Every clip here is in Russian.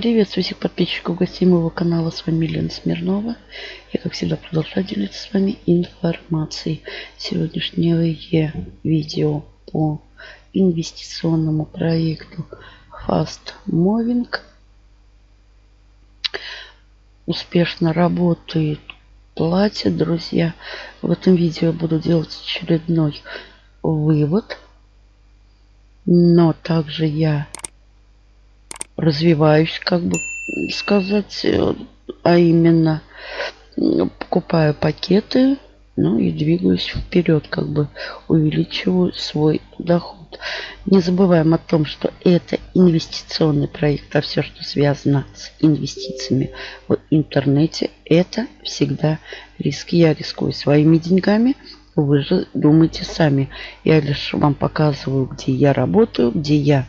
Приветствую всех подписчиков гостей моего канала. С вами Лена Смирнова. Я, как всегда, продолжаю делиться с вами информацией. Сегодняшнее видео по инвестиционному проекту Fast Moving. Успешно работает, платят, друзья. В этом видео буду делать очередной вывод. Но также я развиваюсь, как бы сказать, э, а именно покупаю пакеты, ну и двигаюсь вперед, как бы увеличиваю свой доход. Не забываем о том, что это инвестиционный проект, а все, что связано с инвестициями в интернете, это всегда риски. Я рискую своими деньгами, вы же думайте сами. Я лишь вам показываю, где я работаю, где я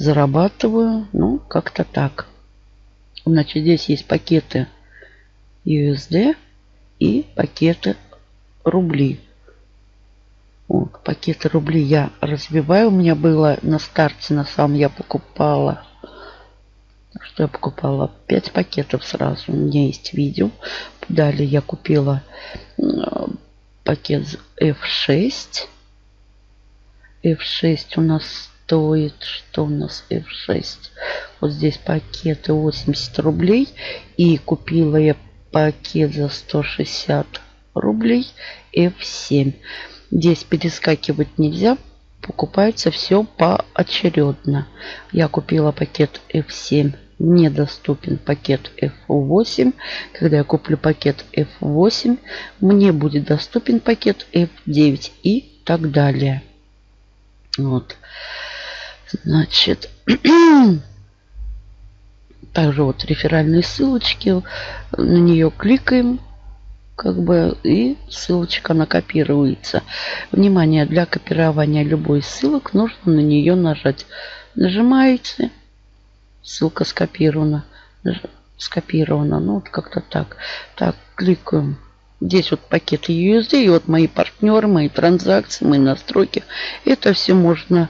зарабатываю. Ну, как-то так. Значит, здесь есть пакеты USD и пакеты рубли. Вот, пакеты рубли я разбиваю. У меня было на старте, на самом я покупала что я покупала 5 пакетов сразу. У меня есть видео. Далее я купила пакет F6. F6 у нас стоит, что у нас F6. Вот здесь пакеты 80 рублей. И купила я пакет за 160 рублей F7. Здесь перескакивать нельзя. Покупается все поочередно. Я купила пакет F7 недоступен пакет F8. Когда я куплю пакет F8, мне будет доступен пакет F9 и так далее. Вот. Значит, также вот реферальные ссылочки. На нее кликаем, как бы, и ссылочка накопируется. Внимание, для копирования любой ссылок нужно на нее нажать. Нажимаете, Ссылка скопирована. Скопирована. Ну, вот как-то так. Так, кликаем. Здесь вот пакеты USD. И вот мои партнеры, мои транзакции, мои настройки. Это все можно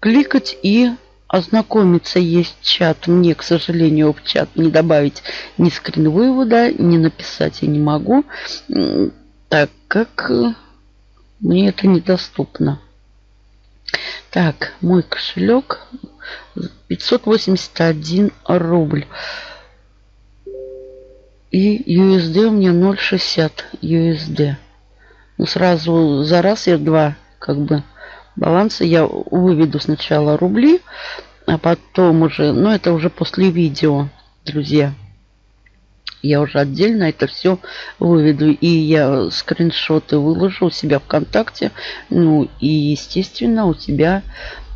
кликать и ознакомиться. Есть чат. Мне, к сожалению, в чат не добавить ни скрин вывода, не написать я не могу, так как э, мне это недоступно. Так, мой кошелек 581 рубль. И USD у меня 0,60 USD. Ну, сразу за раз я два как бы баланса. Я выведу сначала рубли, а потом уже, ну это уже после видео, друзья. Я уже отдельно это все выведу. И я скриншоты выложу у себя ВКонтакте. Ну и, естественно, у тебя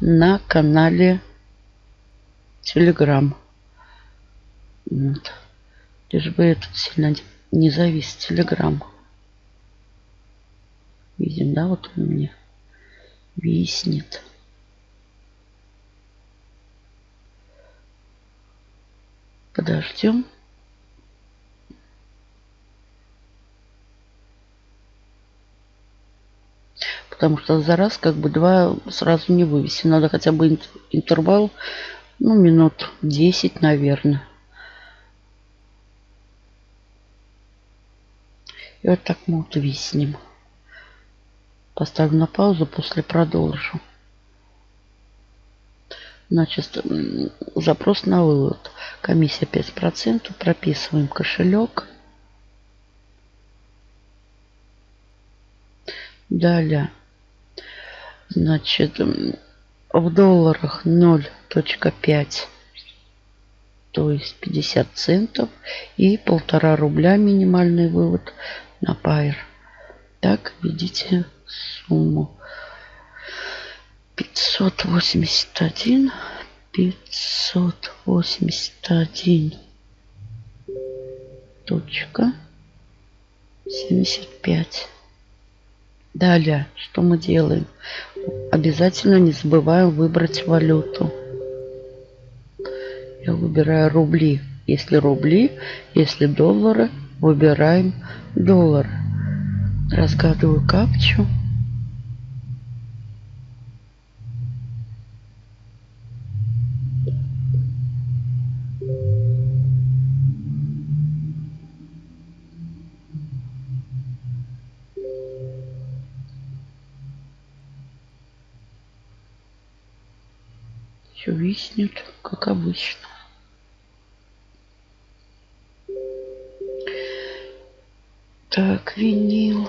на канале Телеграм. Вот. Лишь бы этот сильно не завис Телеграм. Видим, да, вот у меня виснет. Подождем. Потому что за раз как бы два сразу не вывести. Надо хотя бы интервал, ну, минут 10, наверное. И вот так мы вот виснем. Поставлю на паузу, после продолжу. Значит, запрос на вывод. Комиссия 5%. Прописываем кошелек. Далее. Значит, в долларах 0.5, то есть 50 центов. И полтора рубля минимальный вывод на Пайр. Так, видите сумму. 581, 581 точка 75. Далее, что мы делаем? Обязательно не забываем выбрать валюту. Я выбираю рубли. Если рубли, если доллары, выбираем доллар разгадываю капчу. Все виснет, как обычно. Так, винил.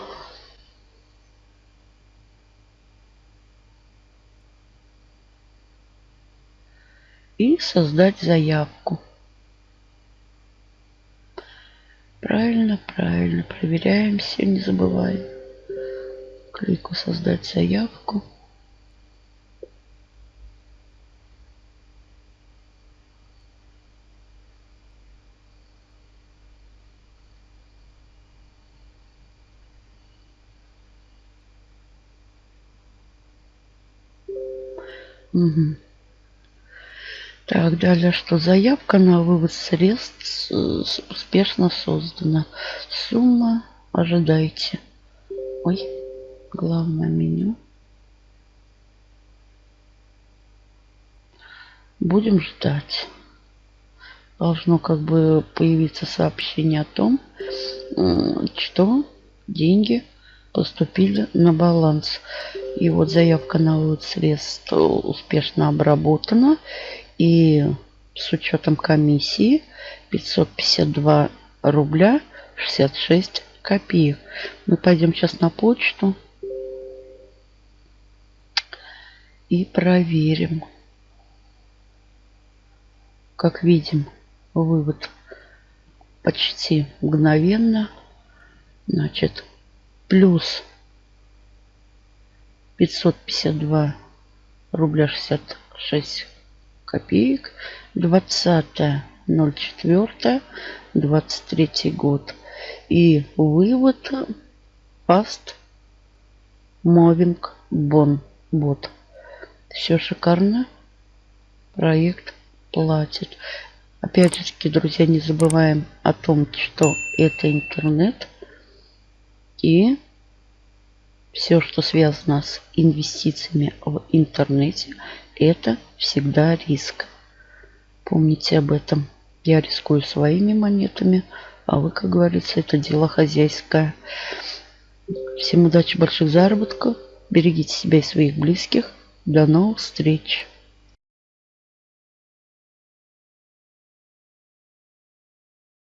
И создать заявку. Правильно, правильно. Проверяем все, не забываем. Клику создать заявку. Угу. Так, далее что? Заявка на вывод средств успешно создана. Сумма ожидайте. Ой, главное меню. Будем ждать. Должно как бы появиться сообщение о том, что деньги поступили на баланс. И вот заявка на вывод средств успешно обработана. И с учетом комиссии 552 рубля 66 копеек. Мы пойдем сейчас на почту и проверим. Как видим, вывод почти мгновенно. Значит, плюс 552 рубля 66 копеек. 20.04. 23 год. И вывод Fast Moving Bon Bot. Все шикарно. Проект платит. Опять же друзья, не забываем о том, что это интернет. И все, что связано с инвестициями в интернете, это всегда риск. Помните об этом. Я рискую своими монетами, а вы, как говорится, это дело хозяйское. Всем удачи, больших заработков. Берегите себя и своих близких. До новых встреч.